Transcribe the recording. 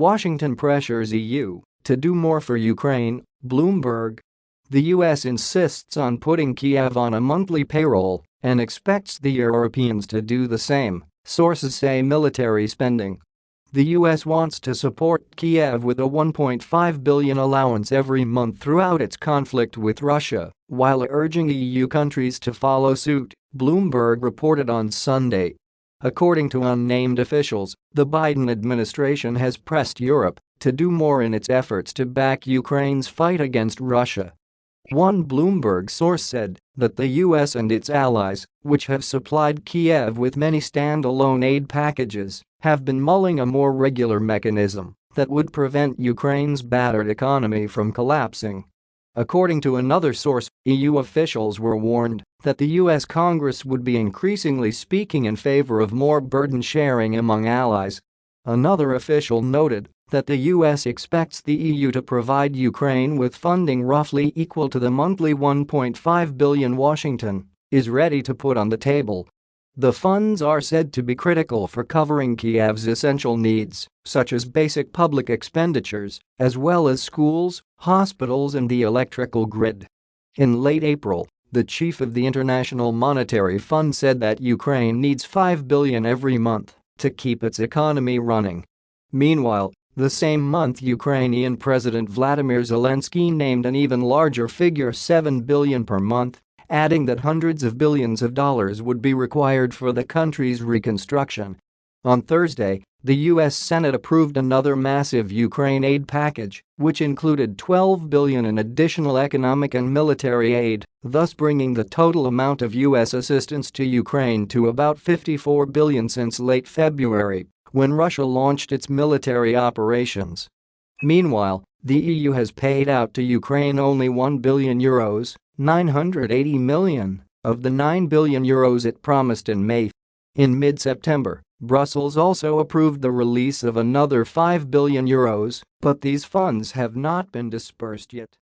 Washington pressures EU to do more for Ukraine, Bloomberg. The US insists on putting Kiev on a monthly payroll and expects the Europeans to do the same, sources say military spending. The US wants to support Kiev with a 1.5 billion allowance every month throughout its conflict with Russia, while urging EU countries to follow suit, Bloomberg reported on Sunday. According to unnamed officials, the Biden administration has pressed Europe to do more in its efforts to back Ukraine's fight against Russia. One Bloomberg source said that the US and its allies, which have supplied Kiev with many standalone aid packages, have been mulling a more regular mechanism that would prevent Ukraine's battered economy from collapsing. According to another source, EU officials were warned that the US Congress would be increasingly speaking in favor of more burden sharing among allies. Another official noted that the US expects the EU to provide Ukraine with funding roughly equal to the monthly 1.5 billion Washington is ready to put on the table the funds are said to be critical for covering Kiev's essential needs, such as basic public expenditures, as well as schools, hospitals and the electrical grid. In late April, the chief of the International Monetary Fund said that Ukraine needs 5 billion every month to keep its economy running. Meanwhile, the same month Ukrainian President Vladimir Zelensky named an even larger figure 7 billion per month adding that hundreds of billions of dollars would be required for the country's reconstruction. On Thursday, the U.S. Senate approved another massive Ukraine aid package, which included 12 billion in additional economic and military aid, thus bringing the total amount of U.S. assistance to Ukraine to about 54 billion since late February, when Russia launched its military operations. Meanwhile, the EU has paid out to Ukraine only 1 billion euros 980 million of the 9 billion euros it promised in May. In mid-September, Brussels also approved the release of another 5 billion euros, but these funds have not been dispersed yet.